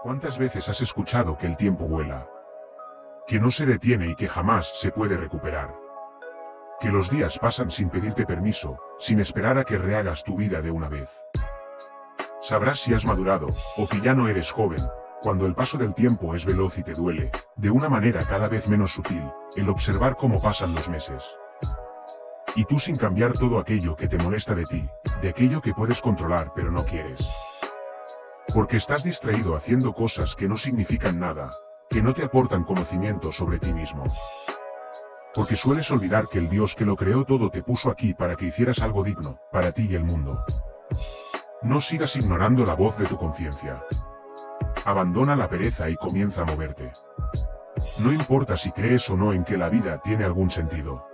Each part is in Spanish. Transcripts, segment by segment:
¿Cuántas veces has escuchado que el tiempo vuela? Que no se detiene y que jamás se puede recuperar. Que los días pasan sin pedirte permiso, sin esperar a que rehagas tu vida de una vez. Sabrás si has madurado, o que ya no eres joven, cuando el paso del tiempo es veloz y te duele, de una manera cada vez menos sutil, el observar cómo pasan los meses. Y tú sin cambiar todo aquello que te molesta de ti, de aquello que puedes controlar pero no quieres. Porque estás distraído haciendo cosas que no significan nada, que no te aportan conocimiento sobre ti mismo. Porque sueles olvidar que el Dios que lo creó todo te puso aquí para que hicieras algo digno, para ti y el mundo. No sigas ignorando la voz de tu conciencia. Abandona la pereza y comienza a moverte. No importa si crees o no en que la vida tiene algún sentido.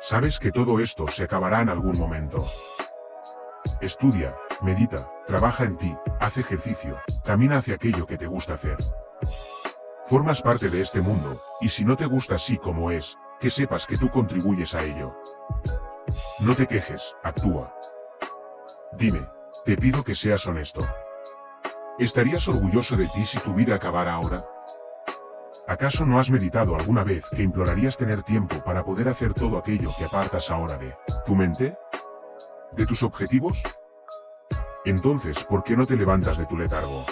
Sabes que todo esto se acabará en algún momento. Estudia, medita, trabaja en ti, haz ejercicio, camina hacia aquello que te gusta hacer. Formas parte de este mundo, y si no te gusta así como es, que sepas que tú contribuyes a ello. No te quejes, actúa. Dime, te pido que seas honesto. ¿Estarías orgulloso de ti si tu vida acabara ahora? ¿Acaso no has meditado alguna vez que implorarías tener tiempo para poder hacer todo aquello que apartas ahora de tu mente? ¿De tus objetivos? Entonces, ¿por qué no te levantas de tu letargo?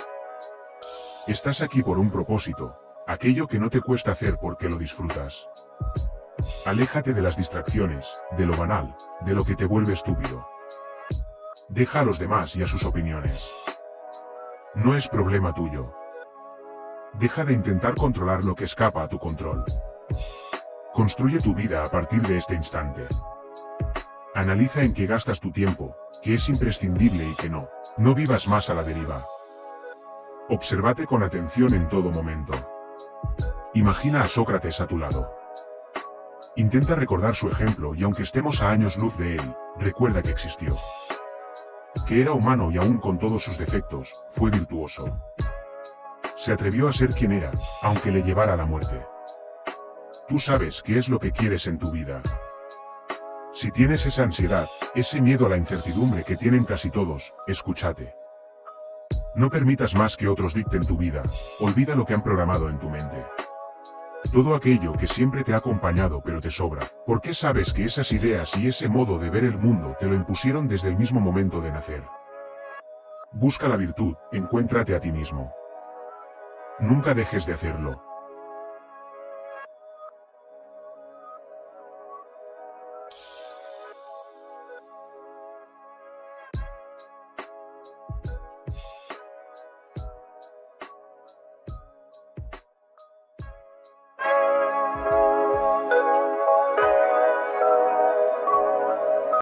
Estás aquí por un propósito, aquello que no te cuesta hacer porque lo disfrutas. Aléjate de las distracciones, de lo banal, de lo que te vuelve estúpido. Deja a los demás y a sus opiniones. No es problema tuyo. Deja de intentar controlar lo que escapa a tu control. Construye tu vida a partir de este instante. Analiza en qué gastas tu tiempo, que es imprescindible y que no. No vivas más a la deriva. Obsérvate con atención en todo momento. Imagina a Sócrates a tu lado. Intenta recordar su ejemplo y aunque estemos a años luz de él, recuerda que existió. Que era humano y aún con todos sus defectos, fue virtuoso. Se atrevió a ser quien era, aunque le llevara la muerte. Tú sabes qué es lo que quieres en tu vida. Si tienes esa ansiedad, ese miedo a la incertidumbre que tienen casi todos, escúchate. No permitas más que otros dicten tu vida, olvida lo que han programado en tu mente. Todo aquello que siempre te ha acompañado pero te sobra, porque sabes que esas ideas y ese modo de ver el mundo te lo impusieron desde el mismo momento de nacer. Busca la virtud, encuéntrate a ti mismo. Nunca dejes de hacerlo.